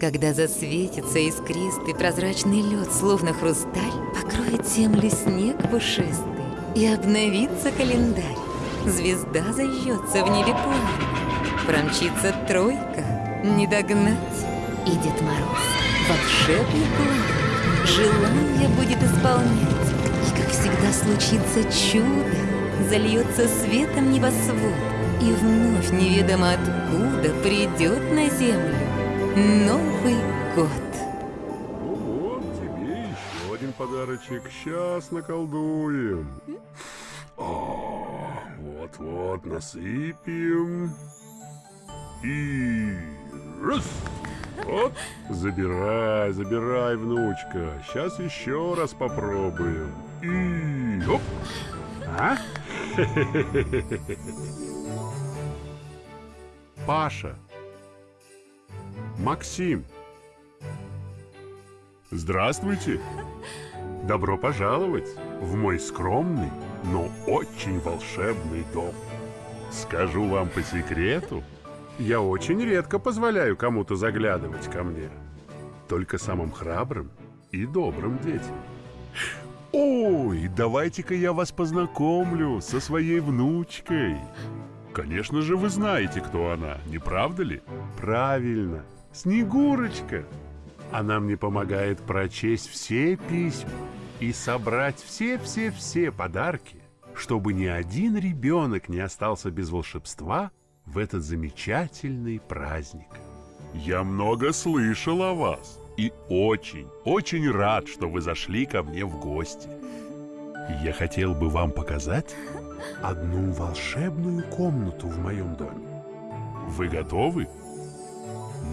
Когда засветится искристый прозрачный лед, словно хрусталь, покроет землю снег пушистый, и обновится календарь. Звезда зажжется в небе поле, промчится тройка, не догнать. И Дед Мороз, волшебный план, желание будет исполнять. И, как всегда, случится чудо, зальется светом небосвод, и вновь неведомо откуда придет на землю Новый год. Ну вот, тебе еще один подарочек. Сейчас наколдуем. Вот-вот, насыпем. И раз. Вот, забирай, забирай, внучка. Сейчас еще раз попробуем. И оп. А? Паша. Максим. Здравствуйте. Добро пожаловать в мой скромный, но очень волшебный дом. Скажу вам по секрету, я очень редко позволяю кому-то заглядывать ко мне. Только самым храбрым и добрым детям. Ой, давайте-ка я вас познакомлю со своей внучкой. Конечно же, вы знаете, кто она, не правда ли? Правильно, Снегурочка. Она мне помогает прочесть все письма и собрать все-все-все подарки, чтобы ни один ребенок не остался без волшебства в этот замечательный праздник. Я много слышал о вас и очень, очень рад, что вы зашли ко мне в гости. Я хотел бы вам показать одну волшебную комнату в моем доме. Вы готовы?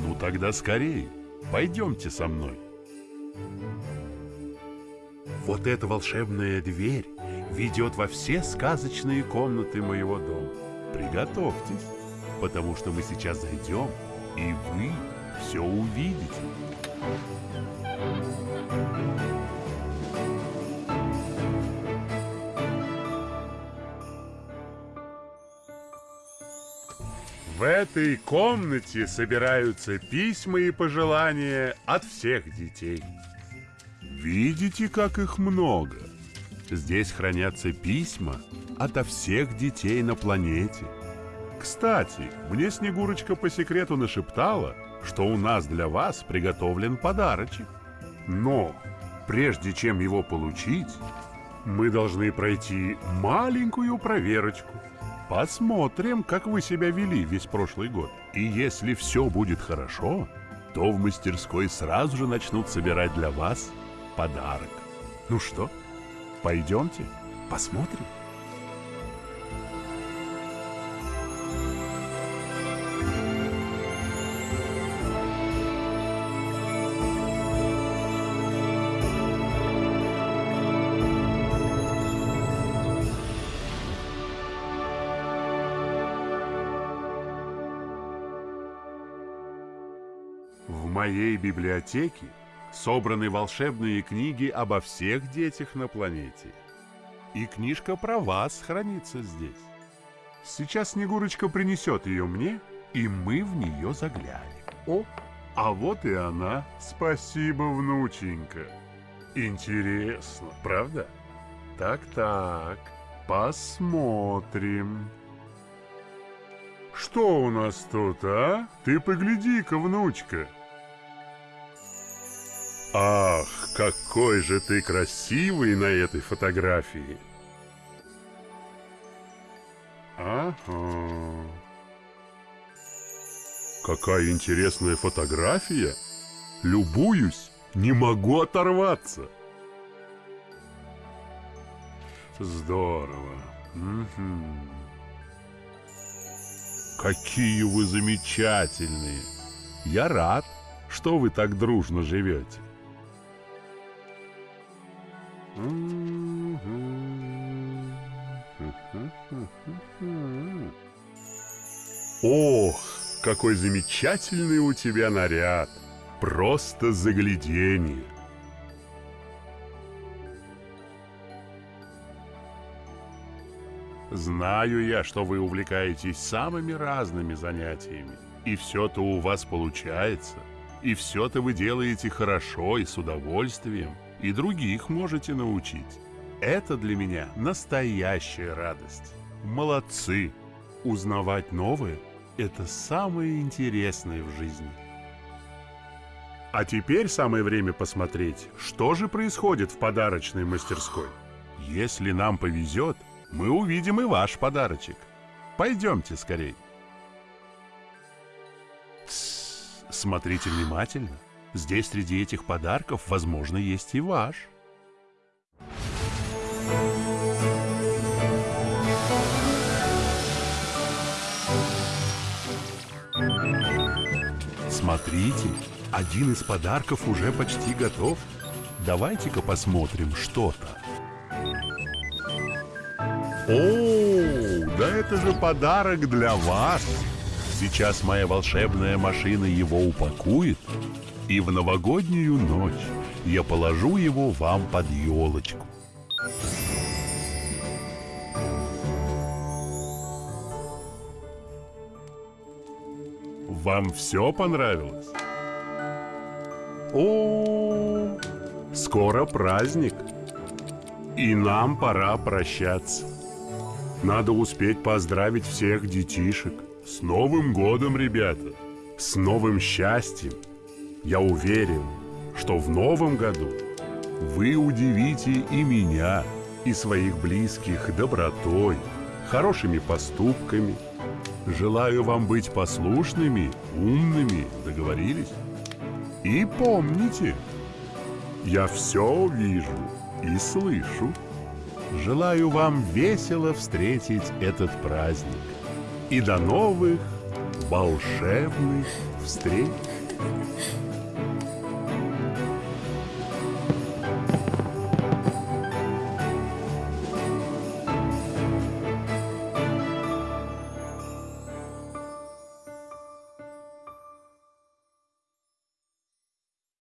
Ну тогда скорее, пойдемте со мной. Вот эта волшебная дверь ведет во все сказочные комнаты моего дома. Приготовьтесь, потому что мы сейчас зайдем, и вы все увидите. В этой комнате собираются письма и пожелания от всех детей. Видите, как их много? Здесь хранятся письма ото всех детей на планете. Кстати, мне Снегурочка по секрету нашептала, что у нас для вас приготовлен подарочек. Но прежде чем его получить, мы должны пройти маленькую проверочку. Посмотрим, как вы себя вели весь прошлый год. И если все будет хорошо, то в мастерской сразу же начнут собирать для вас подарок. Ну что, пойдемте, посмотрим? Моей библиотеке собраны волшебные книги обо всех детях на планете. И книжка про вас хранится здесь. Сейчас Снегурочка принесет ее мне, и мы в нее заглянем. О, а вот и она. Спасибо, внученька. Интересно, правда? Так-так, посмотрим. Что у нас тут, а? Ты погляди-ка, внучка. Ах, какой же ты красивый на этой фотографии. Ага. Какая интересная фотография. Любуюсь, не могу оторваться. Здорово. Мгм. Какие вы замечательные! Я рад, что вы так дружно живете. Ох, какой замечательный у тебя наряд! Просто загляденье! Знаю я, что вы увлекаетесь самыми разными занятиями, и все-то у вас получается. И все-то вы делаете хорошо и с удовольствием, и других можете научить. Это для меня настоящая радость. Молодцы! Узнавать новое – это самое интересное в жизни. А теперь самое время посмотреть, что же происходит в подарочной мастерской. Если нам повезет, мы увидим и ваш подарочек. Пойдемте скорей. Смотрите внимательно. Здесь среди этих подарков, возможно, есть и ваш. Смотрите, один из подарков уже почти готов. Давайте-ка посмотрим, что там. О, да это же подарок для вас! Сейчас моя волшебная машина его упакует, и в новогоднюю ночь я положу его вам под елочку. Вам все понравилось? О, скоро праздник, и нам пора прощаться. Надо успеть поздравить всех детишек. С Новым годом, ребята! С новым счастьем! Я уверен, что в новом году вы удивите и меня, и своих близких добротой, хорошими поступками. Желаю вам быть послушными, умными, договорились? И помните, я все вижу и слышу. Желаю вам весело встретить этот праздник. И до новых волшебных встреч!